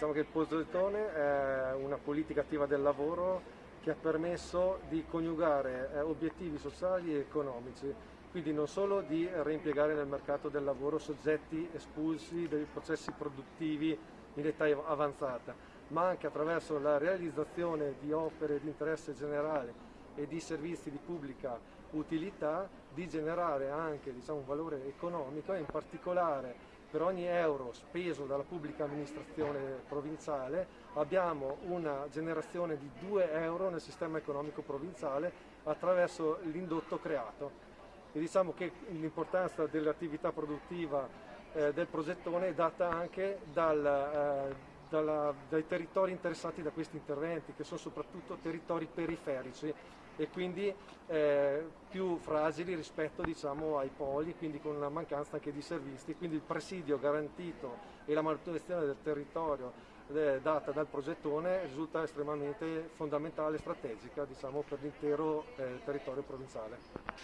Diciamo che il è una politica attiva del lavoro che ha permesso di coniugare eh, obiettivi sociali e economici, quindi non solo di reimpiegare nel mercato del lavoro soggetti espulsi dai processi produttivi in età avanzata, ma anche attraverso la realizzazione di opere di interesse generale e di servizi di pubblica utilità di generare anche diciamo, un valore economico e in particolare per ogni euro speso dalla pubblica amministrazione provinciale abbiamo una generazione di 2 euro nel sistema economico provinciale attraverso l'indotto creato. E diciamo che l'importanza dell'attività produttiva eh, del progettone è data anche dal, eh, dalla, dai territori interessati da questi interventi, che sono soprattutto territori periferici e quindi eh, più fragili rispetto diciamo, ai poli, quindi con una mancanza anche di servizi, quindi il presidio garantito e la manutenzione del territorio eh, data dal progettone risulta estremamente fondamentale e strategica diciamo, per l'intero eh, territorio provinciale.